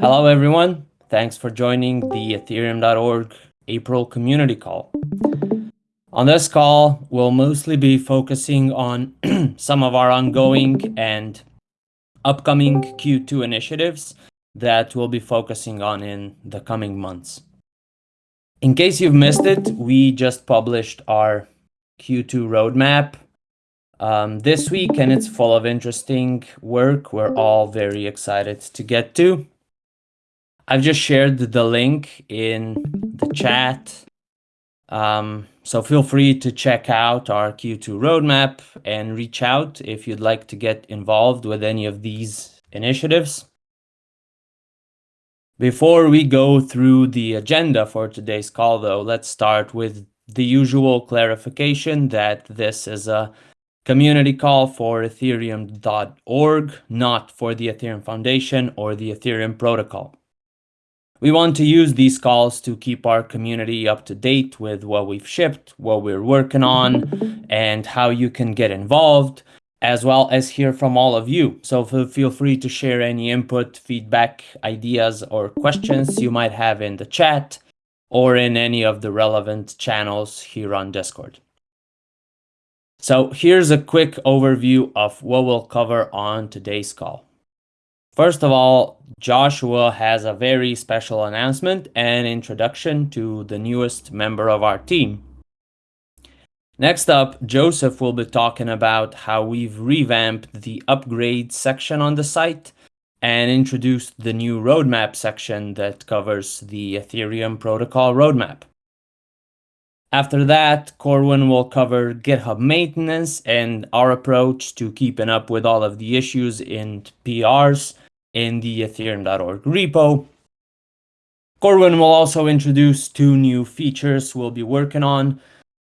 Hello, everyone. Thanks for joining the Ethereum.org April community call. On this call, we'll mostly be focusing on some of our ongoing and upcoming Q2 initiatives that we'll be focusing on in the coming months. In case you've missed it, we just published our Q2 roadmap um, this week, and it's full of interesting work we're all very excited to get to. I've just shared the link in the chat. Um, so feel free to check out our Q2 roadmap and reach out if you'd like to get involved with any of these initiatives. Before we go through the agenda for today's call, though, let's start with the usual clarification that this is a community call for ethereum.org, not for the Ethereum Foundation or the Ethereum protocol. We want to use these calls to keep our community up to date with what we've shipped, what we're working on, and how you can get involved, as well as hear from all of you. So feel free to share any input, feedback, ideas, or questions you might have in the chat or in any of the relevant channels here on Discord. So here's a quick overview of what we'll cover on today's call. First of all, Joshua has a very special announcement and introduction to the newest member of our team. Next up, Joseph will be talking about how we've revamped the upgrade section on the site and introduced the new roadmap section that covers the Ethereum protocol roadmap. After that, Corwin will cover GitHub maintenance and our approach to keeping up with all of the issues in PRs in the ethereum.org repo. Corwin will also introduce two new features we'll be working on,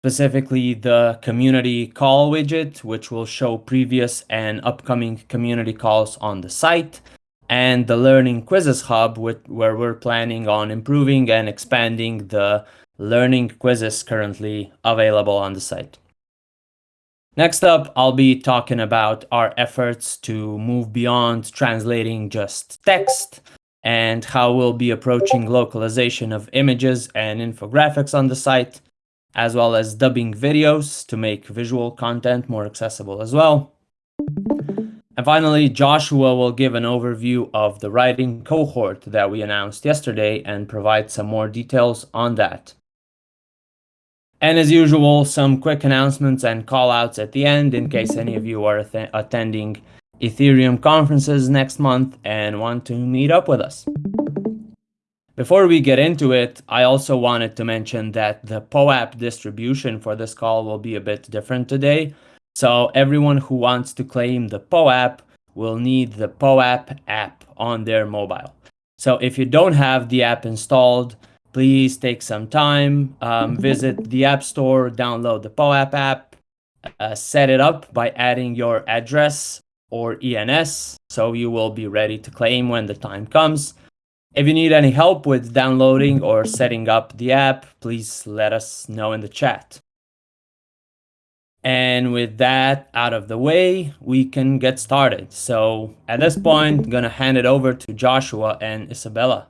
specifically the community call widget, which will show previous and upcoming community calls on the site, and the Learning Quizzes Hub, where we're planning on improving and expanding the learning quizzes currently available on the site. Next up, I'll be talking about our efforts to move beyond translating just text and how we'll be approaching localization of images and infographics on the site, as well as dubbing videos to make visual content more accessible as well. And finally, Joshua will give an overview of the writing cohort that we announced yesterday and provide some more details on that. And as usual, some quick announcements and callouts at the end in case any of you are attending Ethereum conferences next month and want to meet up with us. Before we get into it, I also wanted to mention that the POAP distribution for this call will be a bit different today. So everyone who wants to claim the POAP will need the POAP app on their mobile. So if you don't have the app installed, please take some time, um, visit the App Store, download the POAP app, uh, set it up by adding your address or ENS, so you will be ready to claim when the time comes. If you need any help with downloading or setting up the app, please let us know in the chat. And with that out of the way, we can get started. So at this point, I'm gonna hand it over to Joshua and Isabella.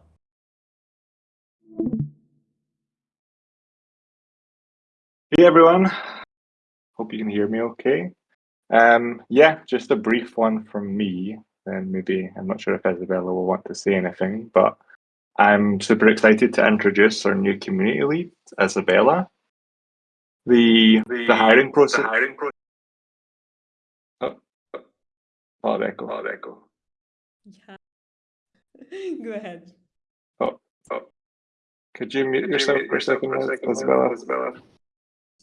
Hey everyone, hope you can hear me okay. Um, yeah, just a brief one from me, and maybe I'm not sure if Isabella will want to say anything, but I'm super excited to introduce our new community lead, Isabella. The the, the hiring process. The hiring pro oh, oh, oh, echo. Oh, echo. Yeah. Go ahead. Oh, oh. Could you mute Could yourself, you mute for, yourself for a second, Isabella? Isabella?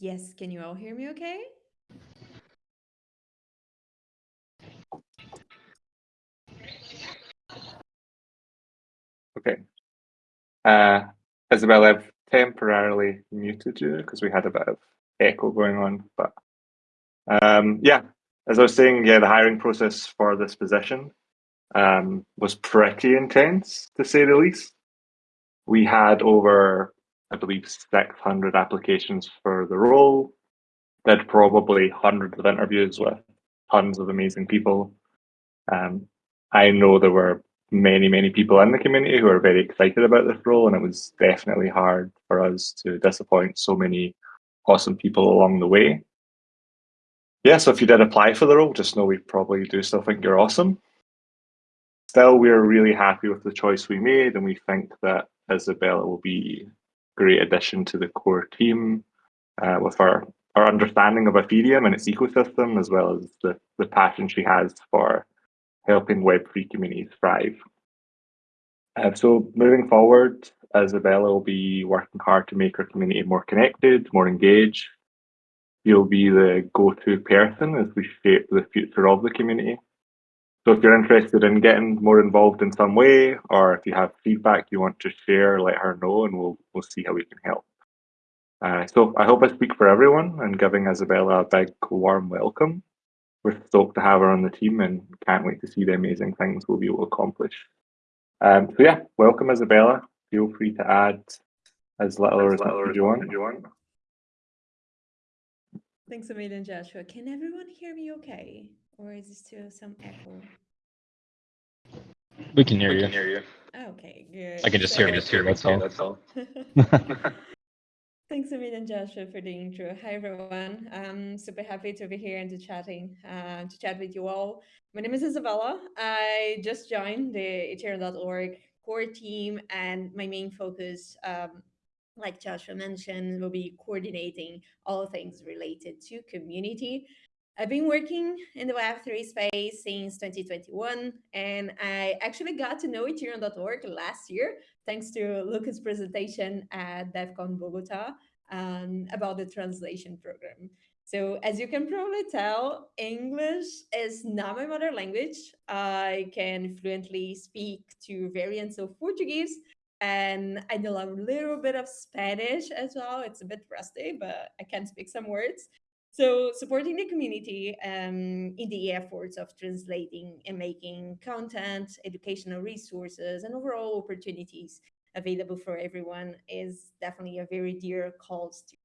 Yes, can you all hear me okay? Okay. Uh, Isabel, I've temporarily muted you because we had a bit of echo going on. But um, yeah, as I was saying, yeah, the hiring process for this position um, was pretty intense, to say the least. We had over I believe, 600 applications for the role. Did probably hundreds of interviews with tons of amazing people. Um, I know there were many, many people in the community who are very excited about this role, and it was definitely hard for us to disappoint so many awesome people along the way. Yeah, so if you did apply for the role, just know we probably do still think you're awesome. Still, we're really happy with the choice we made, and we think that Isabella will be great addition to the core team uh, with our, our understanding of Ethereum and its ecosystem, as well as the, the passion she has for helping Web3 communities thrive. Uh, so moving forward, Isabella will be working hard to make our community more connected, more engaged. You'll be the go-to person as we shape the future of the community. So if you're interested in getting more involved in some way, or if you have feedback you want to share, let her know and we'll, we'll see how we can help. Uh, so I hope I speak for everyone and giving Isabella a big warm welcome. We're stoked to have her on the team and can't wait to see the amazing things we'll be able to accomplish. Um, so yeah, welcome Isabella. Feel free to add as little or as much as you want. Thanks a million, Joshua. Can everyone hear me okay? Or is there still some echo? We can hear We you. can hear you. Okay, good. I can just hear So- just hear that's all. That's all. Thanks a million, Joshua, for the intro. Hi, everyone. I'm super happy to be here and to chatting, uh, to chat with you all. My name is Isabella. I just joined the Ethereum.org core team, and my main focus, um, like Joshua mentioned, will be coordinating all things related to community. I've been working in the Web3 space since 2021, and I actually got to know Ethereum.org last year thanks to Luca's presentation at DevCon Bogota um, about the translation program. So as you can probably tell, English is not my mother language. I can fluently speak two variants of Portuguese, and I know a little bit of Spanish as well. It's a bit rusty, but I can speak some words. So supporting the community um, in the efforts of translating and making content, educational resources, and overall opportunities available for everyone is definitely a very dear cause to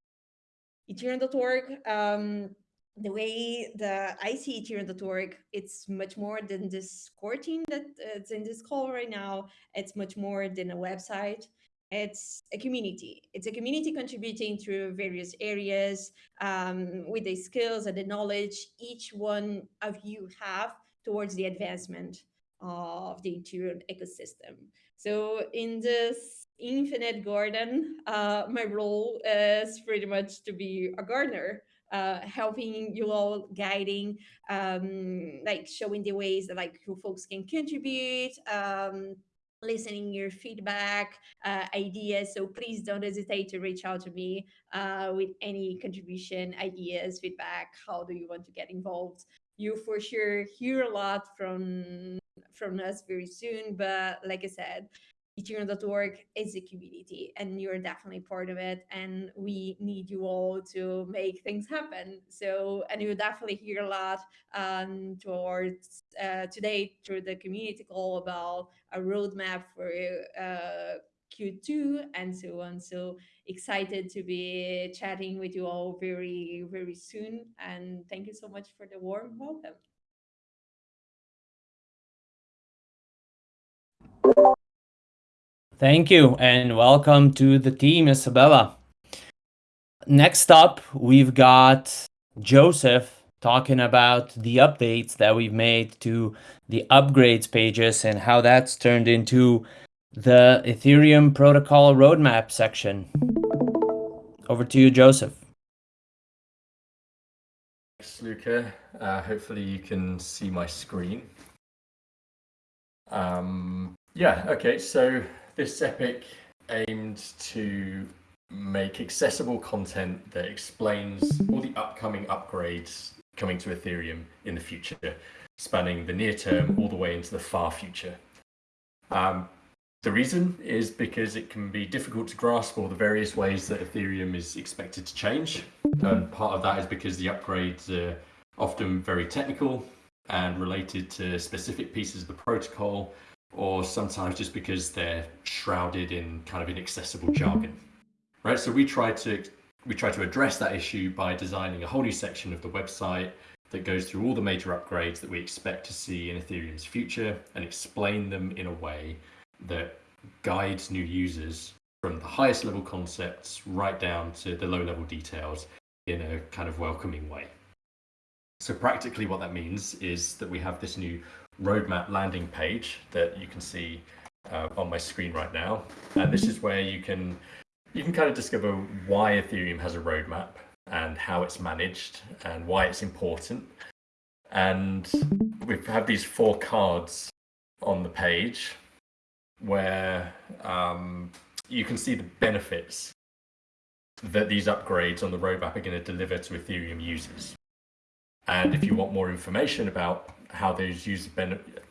Ethereum.org. Um, the way the I see Ethereum.org, it's much more than this core team that's in this call right now. It's much more than a website. It's a community. It's a community contributing through various areas um, with the skills and the knowledge each one of you have towards the advancement of the Ethereum ecosystem. So in this infinite garden, uh, my role is pretty much to be a gardener, uh, helping you all, guiding, um, like showing the ways that like who folks can contribute, um, listening your feedback, uh, ideas. So please don't hesitate to reach out to me uh, with any contribution, ideas, feedback. How do you want to get involved? You for sure hear a lot from from us very soon. But like I said, Ethereum.org is a community and you're definitely part of it. And we need you all to make things happen. So, and you'll definitely hear a lot um, towards uh, today through the community call about a roadmap for uh, Q2 and so on. So excited to be chatting with you all very, very soon. And thank you so much for the warm welcome. Thank you and welcome to the team, Isabella. Next up, we've got Joseph talking about the updates that we've made to the upgrades pages and how that's turned into the Ethereum protocol roadmap section. Over to you, Joseph. Thanks, Luca. Uh, hopefully you can see my screen. Um, yeah, okay, so this epic aimed to make accessible content that explains all the upcoming upgrades coming to Ethereum in the future, spanning the near term all the way into the far future. Um, the reason is because it can be difficult to grasp all the various ways that Ethereum is expected to change. And part of that is because the upgrades are often very technical and related to specific pieces of the protocol, or sometimes just because they're shrouded in kind of inaccessible jargon. Right, so we try to we try to address that issue by designing a whole new section of the website that goes through all the major upgrades that we expect to see in Ethereum's future and explain them in a way that guides new users from the highest level concepts right down to the low level details in a kind of welcoming way. So practically what that means is that we have this new roadmap landing page that you can see uh, on my screen right now. And this is where you can you can kind of discover why Ethereum has a roadmap and how it's managed and why it's important. And we have these four cards on the page where um, you can see the benefits that these upgrades on the roadmap are going to deliver to Ethereum users. And if you want more information about how those user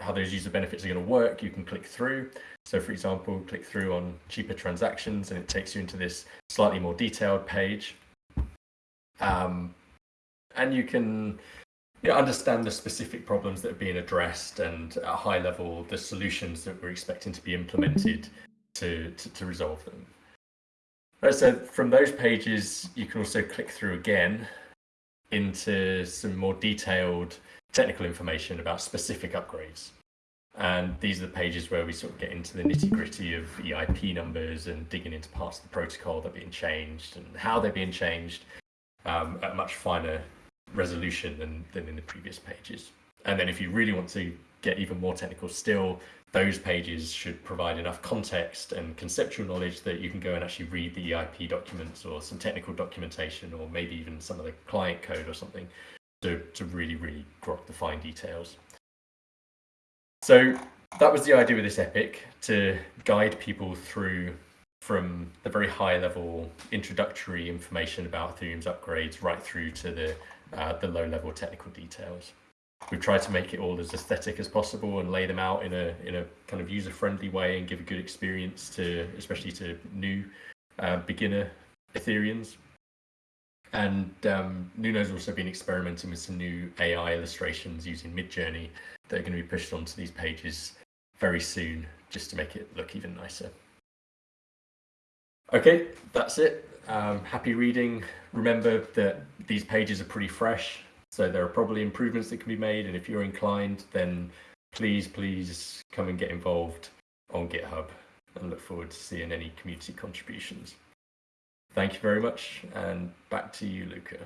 how those user benefits are going to work, you can click through. So, for example, click through on cheaper transactions, and it takes you into this slightly more detailed page. Um, and you can you know, understand the specific problems that are being addressed, and at a high level, the solutions that we're expecting to be implemented to to, to resolve them. So, from those pages, you can also click through again into some more detailed technical information about specific upgrades. And these are the pages where we sort of get into the nitty gritty of EIP numbers and digging into parts of the protocol that are being changed and how they're being changed um, at much finer resolution than, than in the previous pages. And then if you really want to get even more technical still, those pages should provide enough context and conceptual knowledge that you can go and actually read the EIP documents or some technical documentation or maybe even some of the client code or something to, to really, really grok the fine details. So that was the idea with this epic to guide people through from the very high level introductory information about Ethereum's upgrades right through to the uh, the low level technical details we've tried to make it all as aesthetic as possible and lay them out in a in a kind of user friendly way and give a good experience to especially to new uh, beginner Ethereans. And um, Nuno's also been experimenting with some new AI illustrations using Midjourney that are going to be pushed onto these pages very soon, just to make it look even nicer. Okay, that's it. Um, happy reading. Remember that these pages are pretty fresh. So there are probably improvements that can be made, and if you're inclined, then please, please come and get involved on GitHub and look forward to seeing any community contributions. Thank you very much, and back to you, Luca.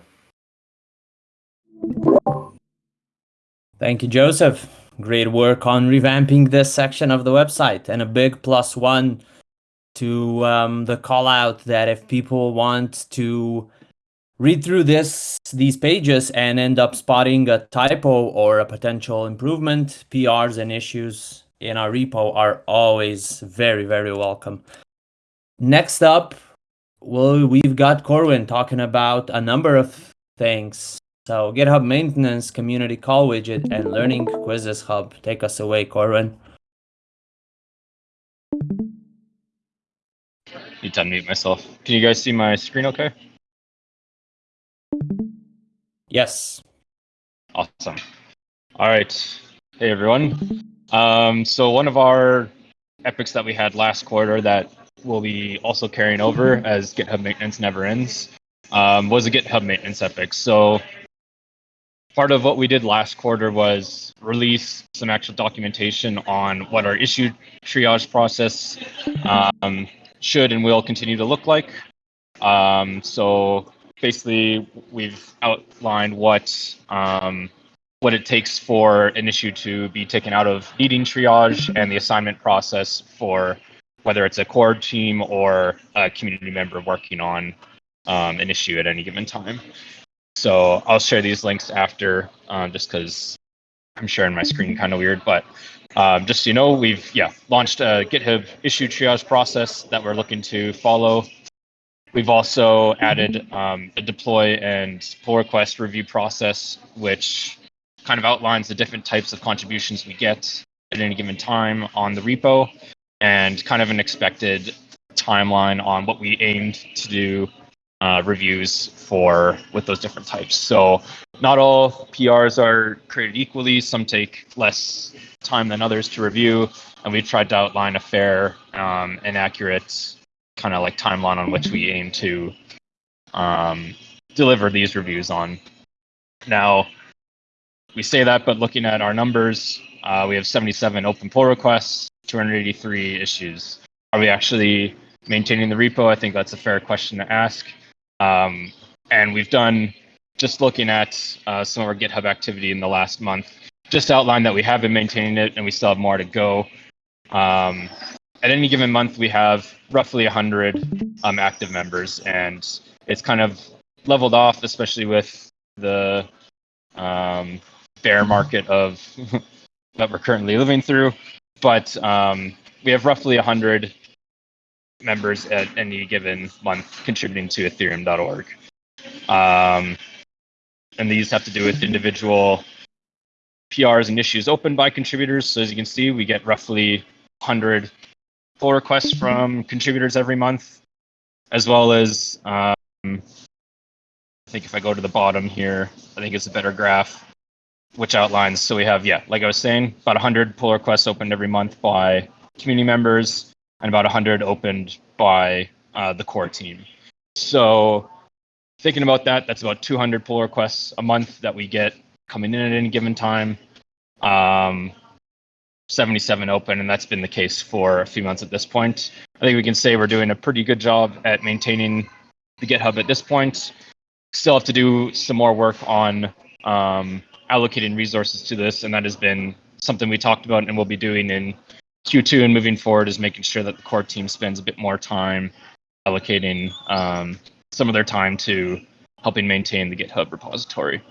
Thank you, Joseph. Great work on revamping this section of the website, and a big plus one to um, the call out that if people want to read through this these pages and end up spotting a typo or a potential improvement, PRs and issues in our repo are always very, very welcome. Next up, well, we've got Corwin talking about a number of things. So GitHub maintenance, community call widget, and learning quizzes hub. Take us away, Corwin. Need to unmute myself. Can you guys see my screen okay? Yes. Awesome. All right. Hey, everyone. Um, so one of our epics that we had last quarter that will be also carrying over as GitHub maintenance never ends um, was a GitHub maintenance epic. So part of what we did last quarter was release some actual documentation on what our issue triage process um, should and will continue to look like. Um, so basically we've outlined what um, what it takes for an issue to be taken out of needing triage and the assignment process for whether it's a core team or a community member working on um, an issue at any given time. So I'll share these links after, um, just because I'm sharing my screen kind of weird. But um, just so you know, we've yeah launched a GitHub issue triage process that we're looking to follow We've also added um, a deploy and pull request review process, which kind of outlines the different types of contributions we get at any given time on the repo and kind of an expected timeline on what we aimed to do uh, reviews for with those different types. So not all PRs are created equally. Some take less time than others to review, and we've tried to outline a fair um, and accurate kind of like timeline on which we aim to um, deliver these reviews on. Now, we say that, but looking at our numbers, uh, we have 77 open pull requests, 283 issues. Are we actually maintaining the repo? I think that's a fair question to ask. Um, and we've done just looking at uh, some of our GitHub activity in the last month, just outlined that we have been maintaining it and we still have more to go. Um, at any given month, we have roughly 100 um, active members, and it's kind of leveled off, especially with the um, bear market of that we're currently living through. But um, we have roughly 100 members at any given month contributing to ethereum.org. Um, and these have to do with individual PRs and issues opened by contributors. So as you can see, we get roughly 100 pull requests from contributors every month, as well as um, I think if I go to the bottom here, I think it's a better graph, which outlines. So we have, yeah, like I was saying, about 100 pull requests opened every month by community members, and about 100 opened by uh, the core team. So thinking about that, that's about 200 pull requests a month that we get coming in at any given time. Um, 77 open, and that's been the case for a few months at this point. I think we can say we're doing a pretty good job at maintaining the GitHub at this point. Still have to do some more work on um, allocating resources to this, and that has been something we talked about and we'll be doing in Q2 and moving forward is making sure that the core team spends a bit more time allocating um, some of their time to helping maintain the GitHub repository.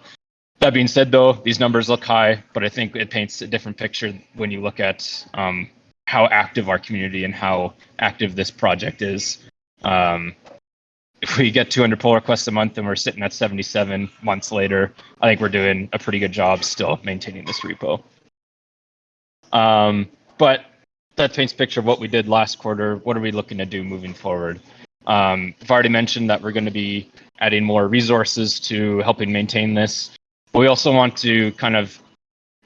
That being said, though, these numbers look high, but I think it paints a different picture when you look at um, how active our community and how active this project is. Um, if we get 200 pull requests a month and we're sitting at 77 months later, I think we're doing a pretty good job still maintaining this repo. Um, but that paints a picture of what we did last quarter. What are we looking to do moving forward? Um, I've already mentioned that we're going to be adding more resources to helping maintain this. But We also want to kind of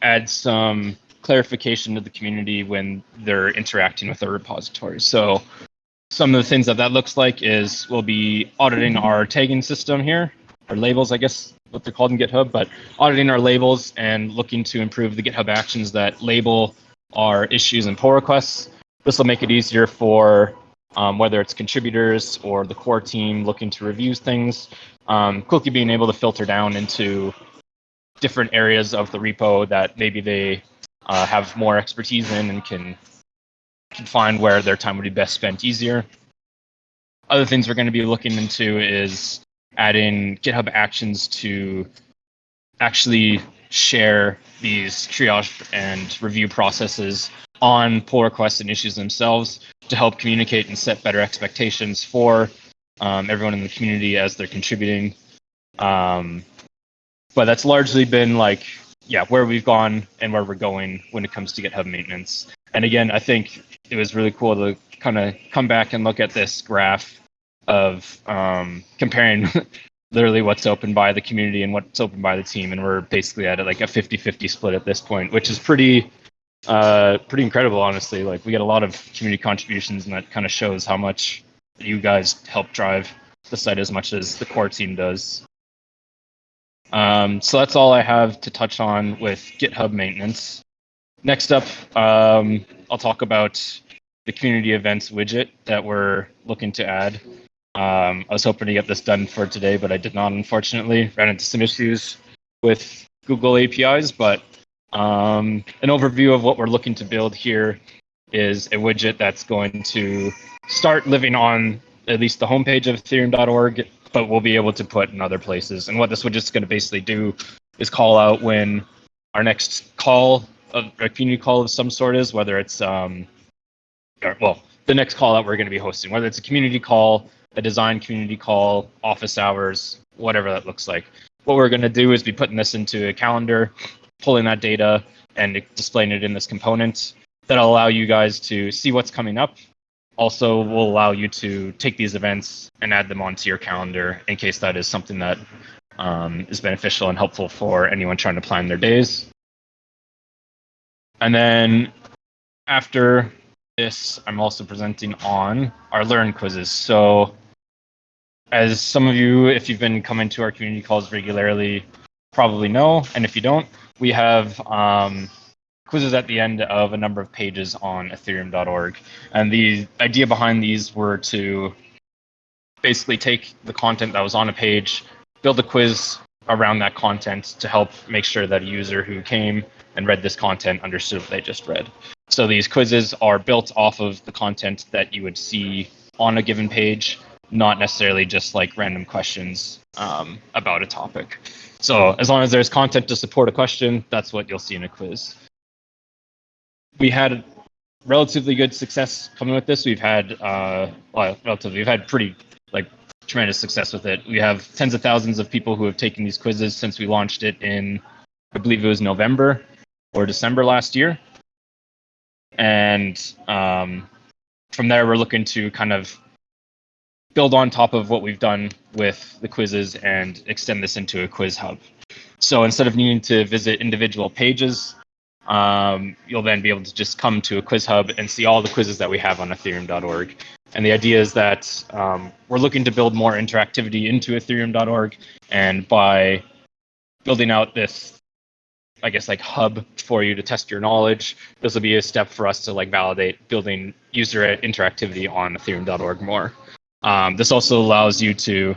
add some clarification to the community when they're interacting with the repository. So some of the things that that looks like is we'll be auditing our tagging system here, our labels, I guess what they're called in GitHub, but auditing our labels and looking to improve the GitHub actions that label our issues and pull requests. This will make it easier for um, whether it's contributors or the core team looking to review things, um, quickly being able to filter down into different areas of the repo that maybe they uh, have more expertise in and can can find where their time would be best spent easier. Other things we're going to be looking into is adding GitHub Actions to actually share these triage and review processes on pull requests and issues themselves to help communicate and set better expectations for um, everyone in the community as they're contributing. Um, but that's largely been like, yeah, where we've gone and where we're going when it comes to GitHub maintenance. And again, I think it was really cool to kind of come back and look at this graph of um, comparing literally what's open by the community and what's open by the team. And we're basically at like a 50 50 split at this point, which is pretty. Uh, pretty incredible, honestly. Like we get a lot of community contributions, and that kind of shows how much you guys help drive the site as much as the core team does. Um, so that's all I have to touch on with GitHub maintenance. Next up, um, I'll talk about the community events widget that we're looking to add. Um, I was hoping to get this done for today, but I did not, unfortunately. Ran into some issues with Google APIs, but um, an overview of what we're looking to build here is a widget that's going to start living on at least the homepage of ethereum.org, but we'll be able to put in other places. And what this widget's going to basically do is call out when our next call a, community call of some sort is, whether it's um, or, well, the next call that we're going to be hosting, whether it's a community call, a design community call, office hours, whatever that looks like. What we're going to do is be putting this into a calendar, pulling that data, and displaying it in this component. That'll allow you guys to see what's coming up. Also, will allow you to take these events and add them onto your calendar in case that is something that um, is beneficial and helpful for anyone trying to plan their days. And then after this, I'm also presenting on our Learn quizzes. So as some of you, if you've been coming to our community calls regularly, probably know, and if you don't, we have um, quizzes at the end of a number of pages on ethereum.org. And the idea behind these were to basically take the content that was on a page, build a quiz around that content to help make sure that a user who came and read this content understood what they just read. So these quizzes are built off of the content that you would see on a given page, not necessarily just like random questions um, about a topic. So as long as there's content to support a question, that's what you'll see in a quiz. We had relatively good success coming with this. We've had, uh, well, relatively, we've had pretty like tremendous success with it. We have tens of thousands of people who have taken these quizzes since we launched it in, I believe it was November or December last year. And um, from there, we're looking to kind of build on top of what we've done with the quizzes and extend this into a quiz hub. So instead of needing to visit individual pages, um, you'll then be able to just come to a quiz hub and see all the quizzes that we have on ethereum.org. And the idea is that um, we're looking to build more interactivity into ethereum.org. And by building out this, I guess, like hub for you to test your knowledge, this will be a step for us to like validate building user interactivity on ethereum.org more. Um, this also allows you to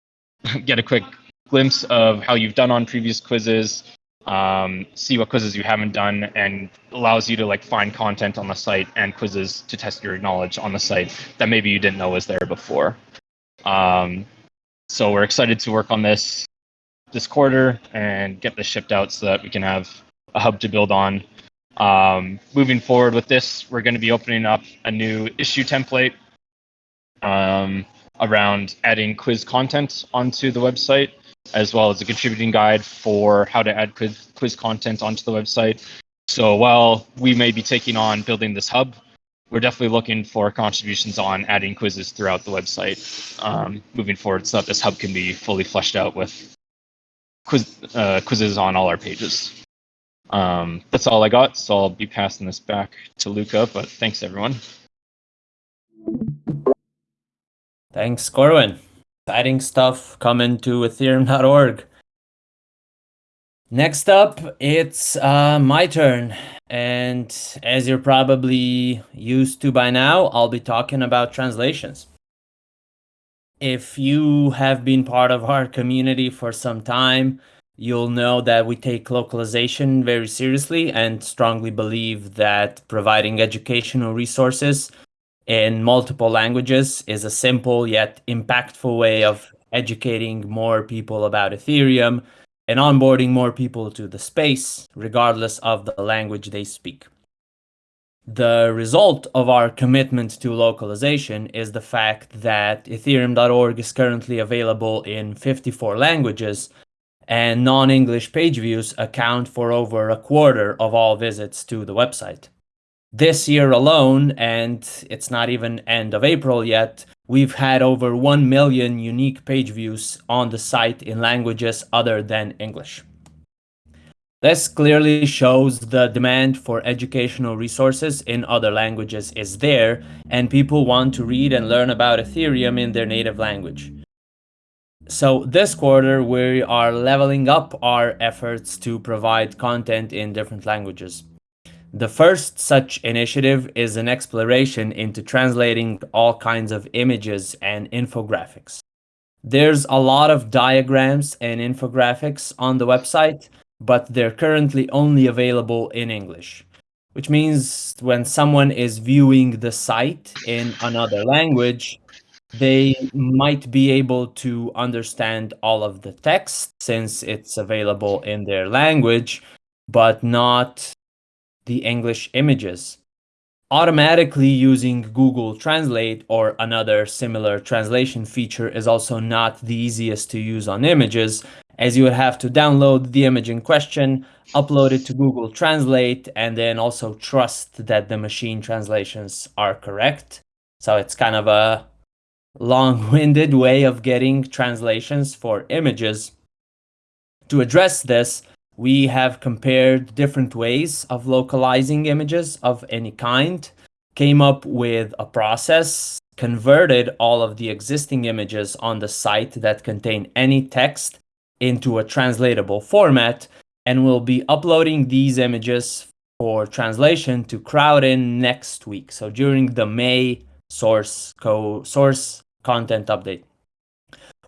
get a quick glimpse of how you've done on previous quizzes, um, see what quizzes you haven't done, and allows you to like find content on the site and quizzes to test your knowledge on the site that maybe you didn't know was there before. Um, so we're excited to work on this this quarter and get this shipped out so that we can have a hub to build on. Um, moving forward with this, we're going to be opening up a new issue template um, around adding quiz content onto the website, as well as a contributing guide for how to add quiz, quiz content onto the website. So while we may be taking on building this hub, we're definitely looking for contributions on adding quizzes throughout the website um, moving forward so that this hub can be fully fleshed out with quiz, uh, quizzes on all our pages. Um, that's all I got, so I'll be passing this back to Luca, but thanks everyone. Thanks, Corwin. Exciting stuff coming to ethereum.org. Next up, it's uh, my turn. And as you're probably used to by now, I'll be talking about translations. If you have been part of our community for some time, you'll know that we take localization very seriously and strongly believe that providing educational resources in multiple languages is a simple yet impactful way of educating more people about Ethereum and onboarding more people to the space, regardless of the language they speak. The result of our commitment to localization is the fact that Ethereum.org is currently available in 54 languages, and non-English page views account for over a quarter of all visits to the website. This year alone, and it's not even end of April yet, we've had over 1 million unique page views on the site in languages other than English. This clearly shows the demand for educational resources in other languages is there, and people want to read and learn about Ethereum in their native language. So this quarter, we are leveling up our efforts to provide content in different languages. The first such initiative is an exploration into translating all kinds of images and infographics. There's a lot of diagrams and infographics on the website, but they're currently only available in English, which means when someone is viewing the site in another language, they might be able to understand all of the text since it's available in their language, but not the English images. Automatically using Google Translate or another similar translation feature is also not the easiest to use on images, as you would have to download the image in question, upload it to Google Translate, and then also trust that the machine translations are correct. So it's kind of a long-winded way of getting translations for images. To address this, we have compared different ways of localizing images of any kind, came up with a process, converted all of the existing images on the site that contain any text into a translatable format, and we'll be uploading these images for translation to Crowdin next week. So during the May source co source content update.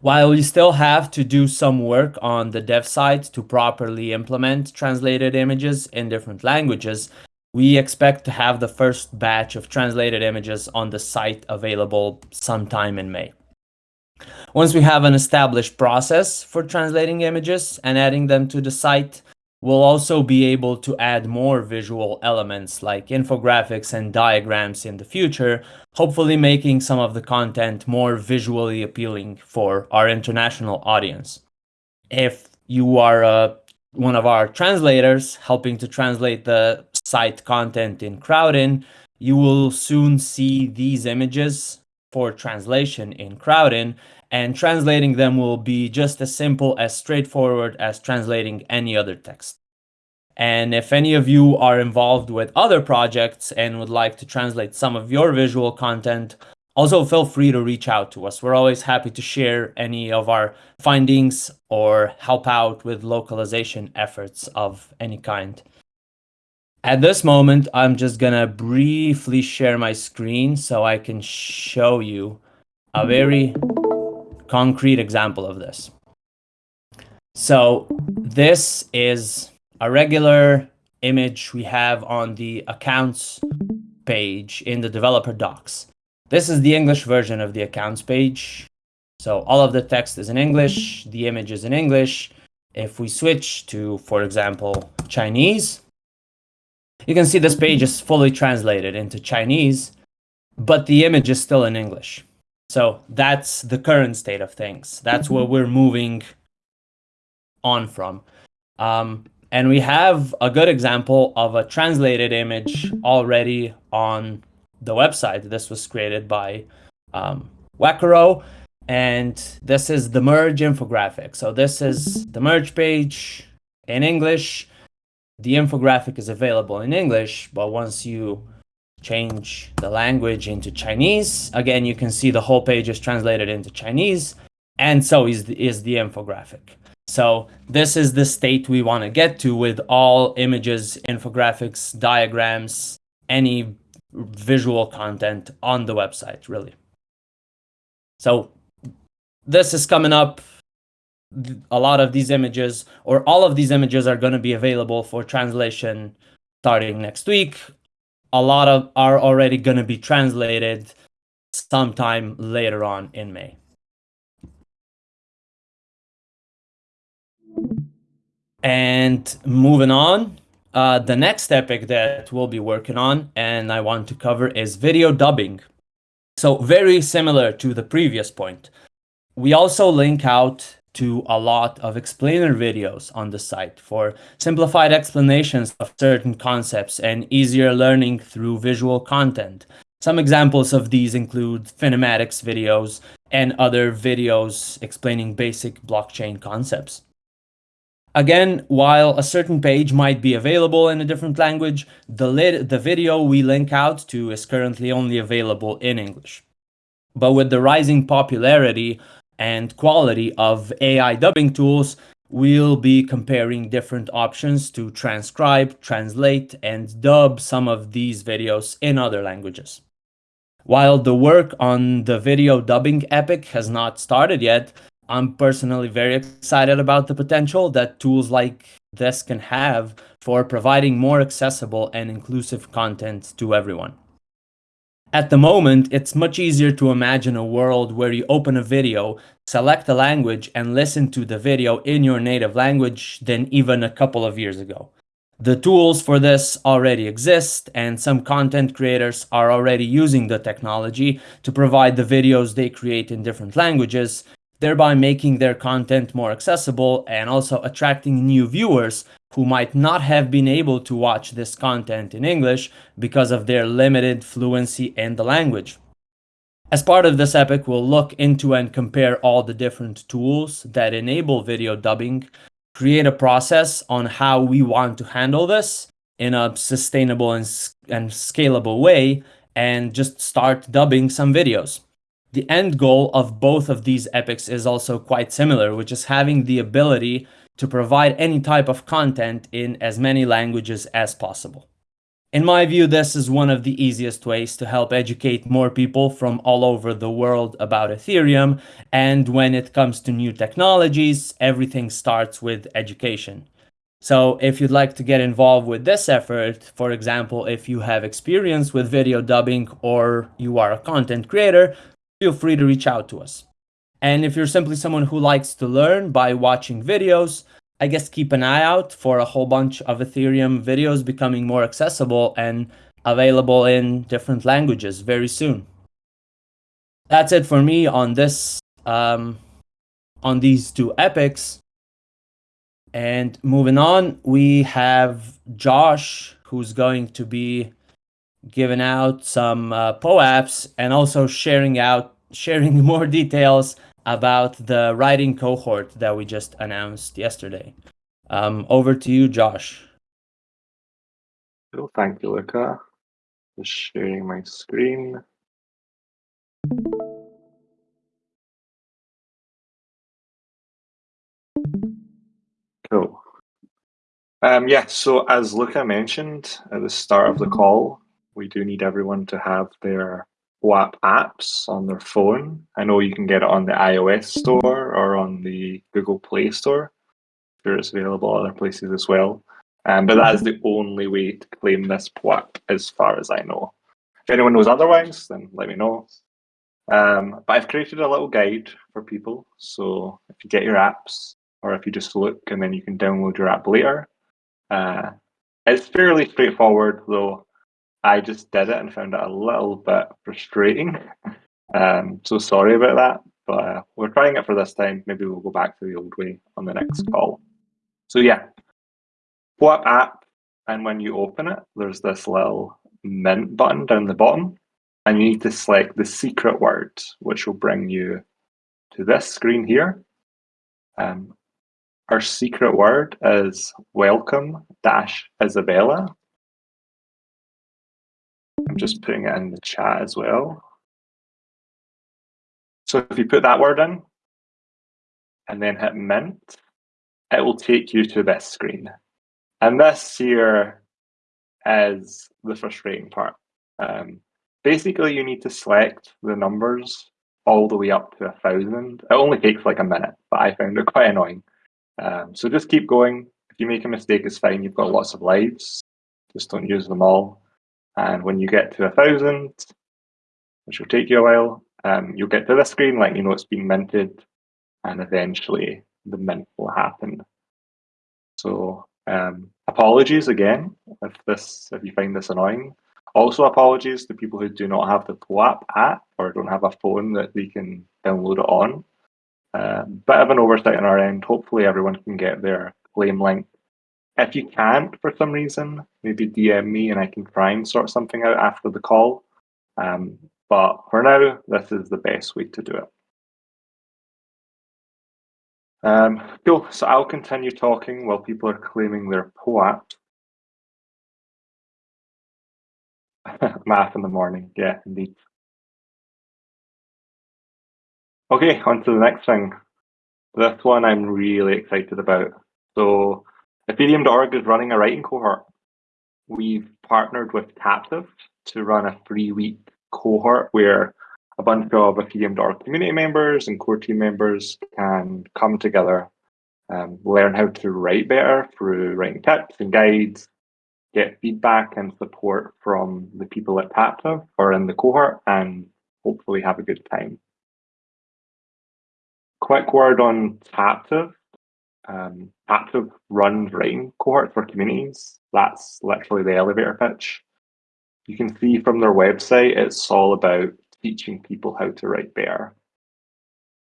While we still have to do some work on the dev side to properly implement translated images in different languages, we expect to have the first batch of translated images on the site available sometime in May. Once we have an established process for translating images and adding them to the site, we'll also be able to add more visual elements like infographics and diagrams in the future, hopefully making some of the content more visually appealing for our international audience. If you are uh, one of our translators helping to translate the site content in Crowdin, you will soon see these images for translation in Crowdin, and translating them will be just as simple as straightforward as translating any other text. And if any of you are involved with other projects and would like to translate some of your visual content, also feel free to reach out to us. We're always happy to share any of our findings or help out with localization efforts of any kind. At this moment, I'm just gonna briefly share my screen so I can show you a very concrete example of this. So this is a regular image we have on the accounts page in the developer docs. This is the English version of the accounts page. So all of the text is in English, the image is in English. If we switch to, for example, Chinese, you can see this page is fully translated into Chinese, but the image is still in English. So that's the current state of things. That's what we're moving on from. Um, and we have a good example of a translated image already on the website. This was created by um, Wacaro. And this is the merge infographic. So this is the merge page in English the infographic is available in English, but once you change the language into Chinese, again, you can see the whole page is translated into Chinese, and so is the, is the infographic. So this is the state we want to get to with all images, infographics, diagrams, any visual content on the website, really. So this is coming up a lot of these images or all of these images are going to be available for translation starting next week. A lot of are already going to be translated sometime later on in May. And moving on, uh, the next epic that we'll be working on and I want to cover is video dubbing. So very similar to the previous point. We also link out to a lot of explainer videos on the site for simplified explanations of certain concepts and easier learning through visual content. Some examples of these include Finematics videos and other videos explaining basic blockchain concepts. Again, while a certain page might be available in a different language, the, the video we link out to is currently only available in English. But with the rising popularity and quality of AI dubbing tools, we'll be comparing different options to transcribe, translate, and dub some of these videos in other languages. While the work on the video dubbing epic has not started yet, I'm personally very excited about the potential that tools like this can have for providing more accessible and inclusive content to everyone. At the moment, it's much easier to imagine a world where you open a video, select a language, and listen to the video in your native language than even a couple of years ago. The tools for this already exist, and some content creators are already using the technology to provide the videos they create in different languages, thereby making their content more accessible and also attracting new viewers who might not have been able to watch this content in English because of their limited fluency in the language. As part of this epic, we'll look into and compare all the different tools that enable video dubbing, create a process on how we want to handle this in a sustainable and, and scalable way, and just start dubbing some videos. The end goal of both of these epics is also quite similar, which is having the ability to provide any type of content in as many languages as possible. In my view, this is one of the easiest ways to help educate more people from all over the world about Ethereum. And when it comes to new technologies, everything starts with education. So if you'd like to get involved with this effort, for example, if you have experience with video dubbing or you are a content creator, feel free to reach out to us. And if you're simply someone who likes to learn by watching videos, I guess keep an eye out for a whole bunch of Ethereum videos becoming more accessible and available in different languages very soon. That's it for me on this, um, on these two epics. And moving on, we have Josh, who's going to be giving out some uh, POAPs and also sharing out, sharing more details about the writing cohort that we just announced yesterday. Um, over to you, Josh. Cool. Thank you, Luca. Just sharing my screen. Cool. Um, yeah, so as Luca mentioned at the start of the call, we do need everyone to have their POAP apps on their phone. I know you can get it on the iOS store or on the Google Play Store. I'm sure it's available other places as well. Um, but that is the only way to claim this POAP as far as I know. If anyone knows otherwise, then let me know. Um, but I've created a little guide for people. So if you get your apps, or if you just look and then you can download your app later. Uh, it's fairly straightforward, though I just did it and found it a little bit frustrating. Um, so sorry about that, but uh, we're trying it for this time. Maybe we'll go back to the old way on the next call. So yeah, what app? And when you open it, there's this little mint button down the bottom, and you need to select the secret word, which will bring you to this screen here. Um, our secret word is welcome dash Isabella. I'm just putting it in the chat as well. So if you put that word in and then hit mint, it will take you to this screen. And this here is the frustrating part. Um, basically, you need to select the numbers all the way up to a thousand. It only takes like a minute, but I found it quite annoying. Um, so just keep going. If you make a mistake, it's fine. You've got lots of lives. Just don't use them all. And when you get to a thousand, which will take you a while, um, you'll get to this screen, like you know it's being minted, and eventually the mint will happen. So um, apologies again if this if you find this annoying. Also apologies to people who do not have the POAP app or don't have a phone that they can download it on. Uh, bit of an oversight on our end. Hopefully everyone can get their claim link if you can't for some reason, maybe DM me and I can try and sort something out after the call. Um, but for now, this is the best way to do it. Um, cool. So I'll continue talking while people are claiming their POAP. Math in the morning. Yeah, indeed. Okay, on to the next thing. This one I'm really excited about. So Ethereum.org is running a writing cohort. We've partnered with Taptive to run a three week cohort where a bunch of Ethereum.org community members and core team members can come together, um, learn how to write better through writing tips and guides, get feedback and support from the people at Taptive or in the cohort, and hopefully have a good time. Quick word on Taptive um, Taptive runs writing cohort for communities. That's literally the elevator pitch. You can see from their website, it's all about teaching people how to write better.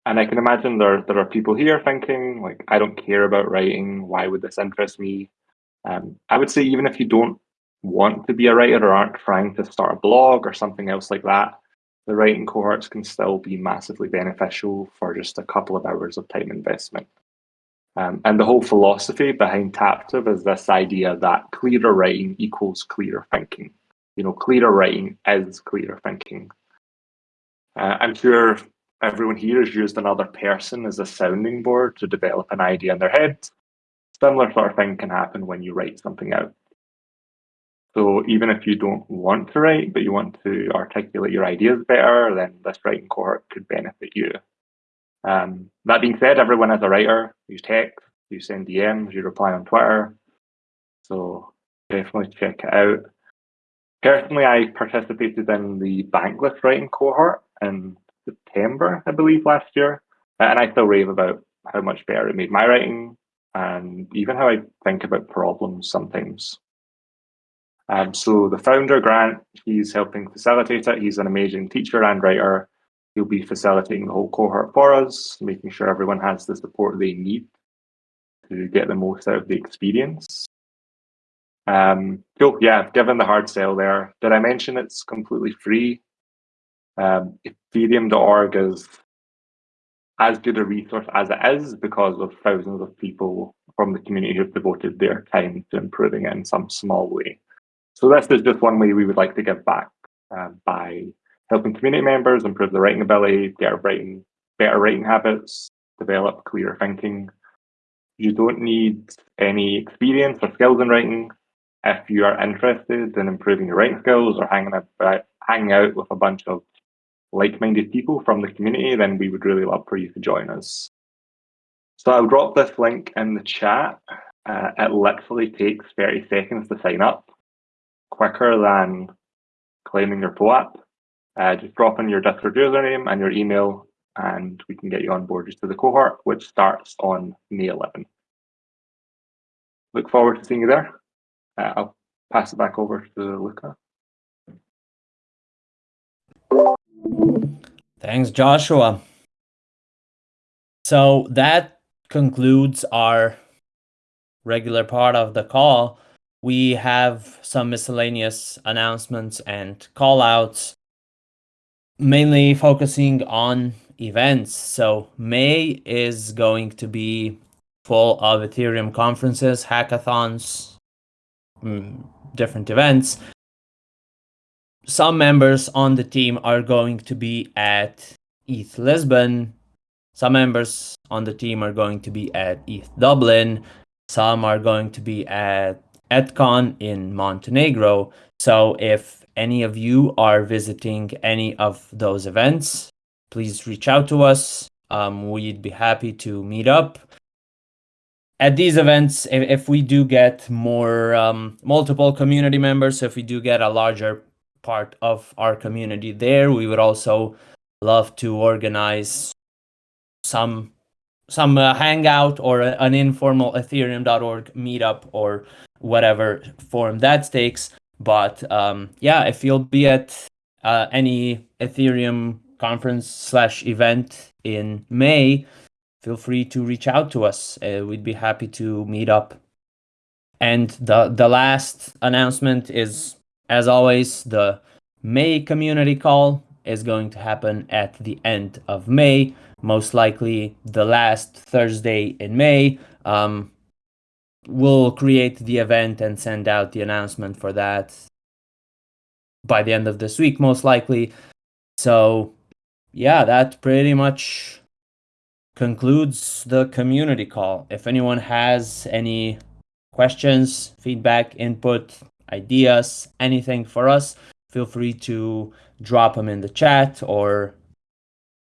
And I can imagine there, there are people here thinking, like, I don't care about writing. Why would this interest me? Um, I would say, even if you don't want to be a writer or aren't trying to start a blog or something else like that, the writing cohorts can still be massively beneficial for just a couple of hours of time investment. Um, and the whole philosophy behind Taptive is this idea that clearer writing equals clearer thinking. You know, clearer writing is clearer thinking. Uh, I'm sure everyone here has used another person as a sounding board to develop an idea in their head. similar sort of thing can happen when you write something out. So even if you don't want to write, but you want to articulate your ideas better, then this writing cohort could benefit you. Um, that being said, everyone is a writer. You text, you send DMs, you reply on Twitter. So definitely check it out. Personally, I participated in the Bankless writing cohort in September, I believe, last year. And I still rave about how much better it made my writing and even how I think about problems sometimes. Um, so the founder, Grant, he's helping facilitate it. He's an amazing teacher and writer. He'll be facilitating the whole cohort for us, making sure everyone has the support they need to get the most out of the experience. Um, cool, yeah, given the hard sell there, did I mention it's completely free? Um, Ethereum.org is as good a resource as it is because of thousands of people from the community who've devoted their time to improving it in some small way. So this is just one way we would like to give back uh, by helping community members improve their writing ability, get writing, better writing habits, develop clearer thinking. You don't need any experience or skills in writing. If you are interested in improving your writing skills or hanging out, hanging out with a bunch of like-minded people from the community, then we would really love for you to join us. So I'll drop this link in the chat. Uh, it literally takes 30 seconds to sign up, quicker than claiming your POAP. Uh, just drop in your Discord username and your email, and we can get you on board to the cohort, which starts on May 11. Look forward to seeing you there. Uh, I'll pass it back over to Luca. Thanks, Joshua. So that concludes our regular part of the call. We have some miscellaneous announcements and call outs, mainly focusing on events. So May is going to be full of Ethereum conferences, hackathons, mm, different events some members on the team are going to be at ETH Lisbon. Some members on the team are going to be at ETH Dublin. Some are going to be at ETHCon in Montenegro. So if any of you are visiting any of those events, please reach out to us. Um, we'd be happy to meet up. At these events, if, if we do get more um, multiple community members, so if we do get a larger part of our community there. We would also love to organize some some uh, hangout or an informal ethereum.org meetup or whatever form that takes. But um, yeah, if you'll be at uh, any Ethereum conference slash event in May, feel free to reach out to us. Uh, we'd be happy to meet up. And the the last announcement is as always, the May community call is going to happen at the end of May, most likely the last Thursday in May. Um, we'll create the event and send out the announcement for that by the end of this week, most likely. So, yeah, that pretty much concludes the community call. If anyone has any questions, feedback, input, ideas, anything for us, feel free to drop them in the chat or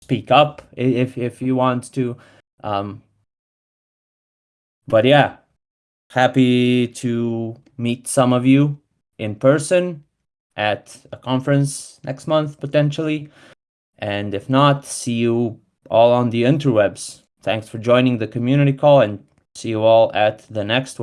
speak up if if you want to. Um, but yeah, happy to meet some of you in person at a conference next month potentially. And if not, see you all on the interwebs. Thanks for joining the community call and see you all at the next one.